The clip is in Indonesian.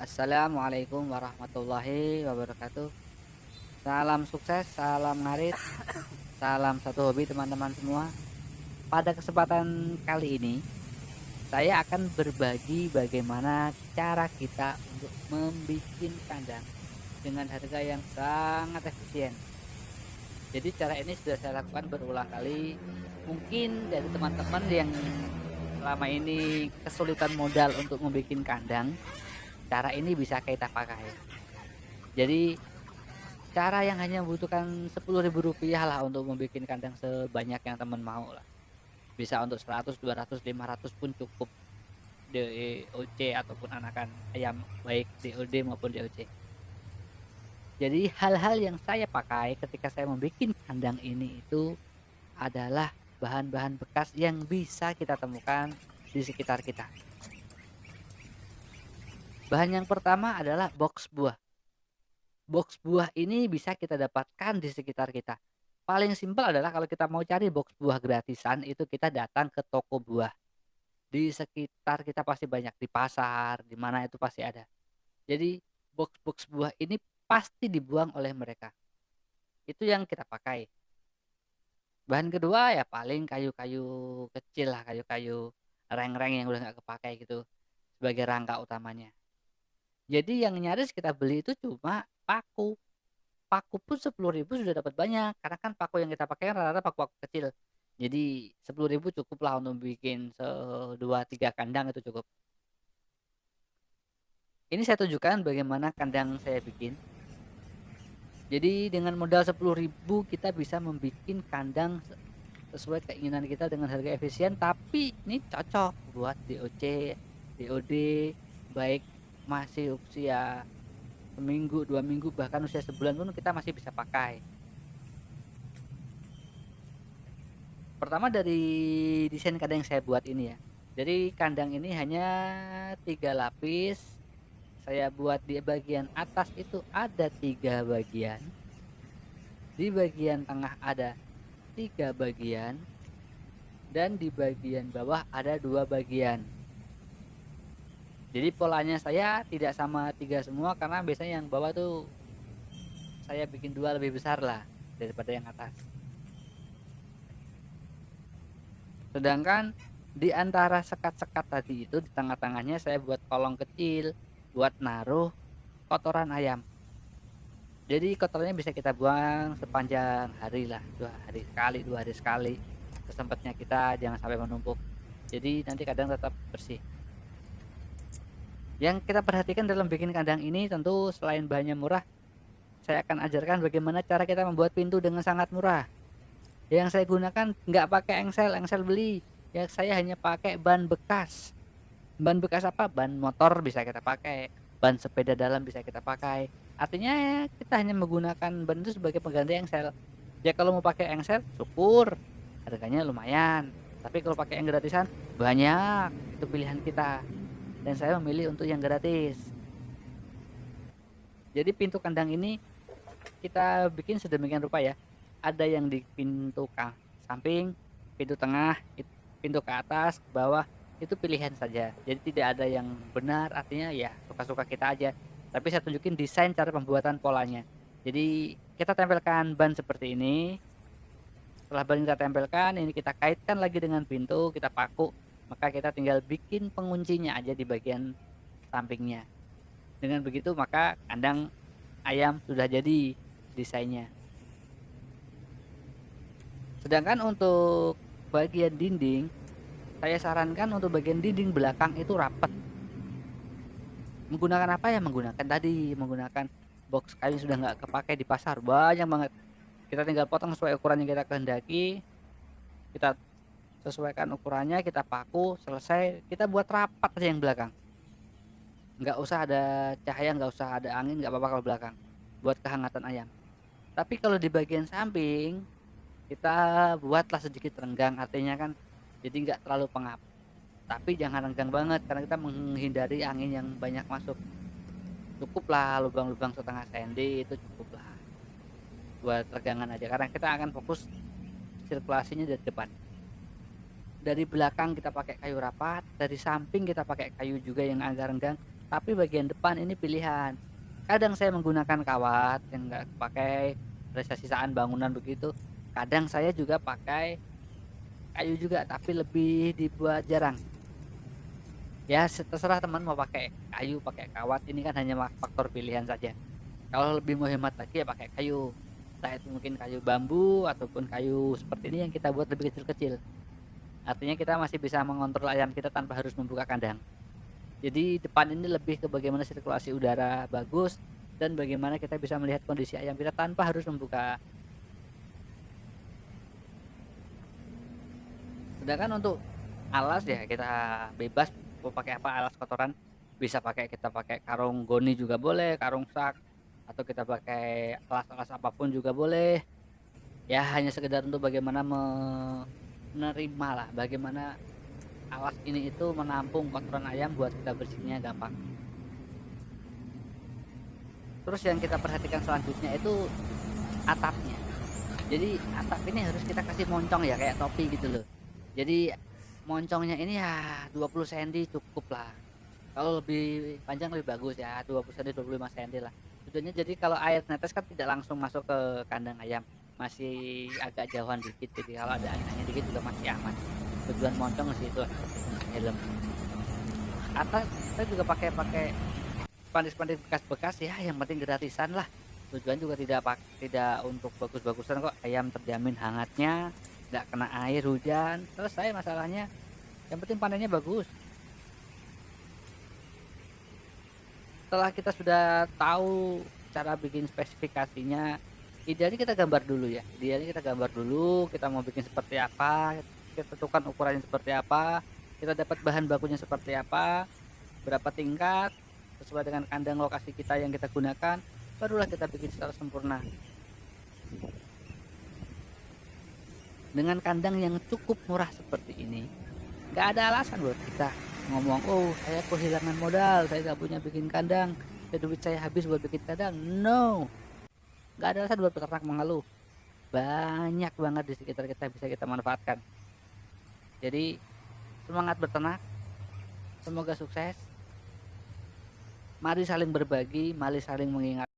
Assalamualaikum warahmatullahi wabarakatuh. Salam sukses, salam ngarit, salam satu hobi teman-teman semua. Pada kesempatan kali ini, saya akan berbagi bagaimana cara kita untuk membuat kandang dengan harga yang sangat efisien. Jadi cara ini sudah saya lakukan berulang kali. Mungkin dari teman-teman yang selama ini kesulitan modal untuk membuat kandang, cara ini bisa kita pakai. Jadi cara yang hanya membutuhkan Rp10.000 lah untuk membuat kandang sebanyak yang teman mau lah. Bisa untuk 100, 200, 500 pun cukup DOC ataupun anakan ayam baik DOD maupun DOC. Jadi hal-hal yang saya pakai ketika saya membuat kandang ini itu adalah bahan-bahan bekas yang bisa kita temukan di sekitar kita. Bahan yang pertama adalah box buah. Box buah ini bisa kita dapatkan di sekitar kita. Paling simpel adalah kalau kita mau cari box buah gratisan itu kita datang ke toko buah. Di sekitar kita pasti banyak di pasar, di mana itu pasti ada. Jadi box-box buah ini pasti dibuang oleh mereka. Itu yang kita pakai. Bahan kedua ya paling kayu-kayu kecil lah, kayu-kayu reng-reng yang udah nggak kepakai gitu sebagai rangka utamanya. Jadi yang nyaris kita beli itu cuma paku. Paku pun 10.000 sudah dapat banyak karena kan paku yang kita pakai kan rata-rata paku-paku kecil. Jadi 10.000 cukup lah untuk bikin se 2 3 kandang itu cukup. Ini saya tunjukkan bagaimana kandang saya bikin. Jadi dengan modal 10.000 kita bisa membuat kandang sesuai keinginan kita dengan harga efisien tapi ini cocok buat DOC, DOD baik masih usia seminggu, dua minggu bahkan usia sebulan pun kita masih bisa pakai. Pertama dari desain kandang yang saya buat ini ya. Jadi kandang ini hanya tiga lapis saya buat di bagian atas itu ada tiga bagian di bagian tengah ada tiga bagian dan di bagian bawah ada dua bagian jadi polanya saya tidak sama tiga semua karena biasanya yang bawah tuh saya bikin dua lebih besar lah daripada yang atas. Sedangkan di antara sekat-sekat tadi itu di tengah-tengahnya saya buat kolong kecil buat naruh kotoran ayam. Jadi kotorannya bisa kita buang sepanjang hari lah dua hari sekali dua hari sekali. Kesempatnya kita jangan sampai menumpuk. Jadi nanti kadang tetap bersih yang kita perhatikan dalam bikin kandang ini tentu selain bahannya murah saya akan ajarkan bagaimana cara kita membuat pintu dengan sangat murah. Yang saya gunakan nggak pakai engsel engsel beli. Ya saya hanya pakai ban bekas. Ban bekas apa? Ban motor bisa kita pakai ban sepeda dalam bisa kita pakai. Artinya ya, kita hanya menggunakan ban itu sebagai pengganti engsel. Ya kalau mau pakai engsel syukur. Harganya lumayan. Tapi kalau pakai yang gratisan banyak. Itu pilihan kita dan saya memilih untuk yang gratis. Jadi pintu kandang ini kita bikin sedemikian rupa ya. Ada yang di pintu samping pintu tengah pintu ke atas ke bawah itu pilihan saja. Jadi tidak ada yang benar artinya ya suka-suka kita aja. Tapi saya tunjukin desain cara pembuatan polanya. Jadi kita tempelkan ban seperti ini. Setelah ban kita tempelkan ini kita kaitkan lagi dengan pintu kita paku maka kita tinggal bikin penguncinya aja di bagian sampingnya. Dengan begitu maka kandang ayam sudah jadi desainnya. Sedangkan untuk bagian dinding saya sarankan untuk bagian dinding belakang itu rapat. Menggunakan apa ya? Menggunakan tadi menggunakan box kayu sudah nggak kepakai di pasar. Banyak banget. Kita tinggal potong sesuai ukuran yang kita kehendaki. Kita sesuaikan ukurannya kita paku selesai. Kita buat rapat aja yang belakang. Nggak usah ada cahaya nggak usah ada angin nggak apa-apa kalau belakang. Buat kehangatan ayam. Tapi kalau di bagian samping kita buatlah sedikit renggang. Artinya kan jadi nggak terlalu pengap. Tapi jangan renggang banget karena kita menghindari angin yang banyak masuk. Cukuplah lubang-lubang setengah sendi itu cukuplah. Buat regangan aja. Karena kita akan fokus sirkulasinya dari depan dari belakang kita pakai kayu rapat dari samping kita pakai kayu juga yang agak renggang tapi bagian depan ini pilihan. Kadang saya menggunakan kawat yang enggak pakai sisa sisaan bangunan begitu kadang saya juga pakai kayu juga tapi lebih dibuat jarang. Ya terserah teman mau pakai kayu pakai kawat ini kan hanya faktor pilihan saja. Kalau lebih mau hemat lagi ya pakai kayu. Entah itu mungkin kayu bambu ataupun kayu seperti ini yang kita buat lebih kecil-kecil artinya kita masih bisa mengontrol ayam kita tanpa harus membuka kandang. Jadi depan ini lebih ke bagaimana sirkulasi udara bagus dan bagaimana kita bisa melihat kondisi ayam kita tanpa harus membuka. Sedangkan untuk alas ya kita bebas mau pakai apa alas kotoran. Bisa pakai kita pakai karung goni juga boleh karung sak atau kita pakai alas-alas apa pun juga boleh. Ya hanya sekedar untuk bagaimana lah bagaimana alas ini itu menampung kotoran ayam buat kita bersihnya gampang. Terus yang kita perhatikan selanjutnya itu atapnya. Jadi atap ini harus kita kasih moncong ya kayak topi gitu loh. Jadi moncongnya ini ya 20 cm cukup lah. Kalau lebih panjang lebih bagus ya 20 cm 25 cm lah. Tujuannya jadi kalau air netes kan tidak langsung masuk ke kandang ayam masih agak jauhan dikit jadi kalau ada angin dikit juga masih aman. Tujuan moncong sih itu helm. Atas saya juga pakai pakai pandis-pandis bekas-bekas ya yang penting gratisan lah. Tujuan juga tidak pak tidak untuk bagus-bagusan kok. Ayam terjamin hangatnya tidak kena air hujan selesai masalahnya. Yang penting panennya bagus. Setelah kita sudah tahu cara bikin spesifikasinya idealnya kita gambar dulu ya. Idealnya kita gambar dulu kita mau bikin seperti apa kita tentukan ukurannya seperti apa kita dapat bahan bakunya seperti apa berapa tingkat sesuai dengan kandang lokasi kita yang kita gunakan barulah kita bikin secara sempurna. Dengan kandang yang cukup murah seperti ini nggak ada alasan buat kita ngomong oh saya kehilangan modal saya nggak punya bikin kandang dan duit saya habis buat bikin kandang. No nggak ada alasan buat peternak mengeluh. Banyak banget di sekitar kita bisa kita manfaatkan. Jadi semangat berternak. Semoga sukses. Mari saling berbagi mari saling mengingat